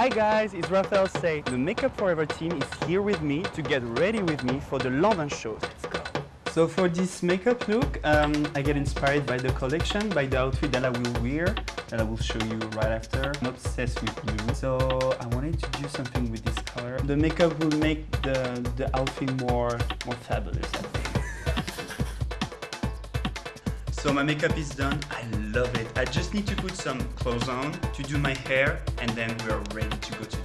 Hi guys, it's Raphael Say. The Make Up For Ever team is here with me to get ready with me for the London shows. Let's go. So for this makeup look, um, I get inspired by the collection, by the outfit that I will wear, that I will show you right after. I'm obsessed with blue, so I wanted to do something with this color. The makeup will make the, the outfit more, more fabulous, I think. So my makeup is done, I love it. I just need to put some clothes on to do my hair and then we're ready to go to.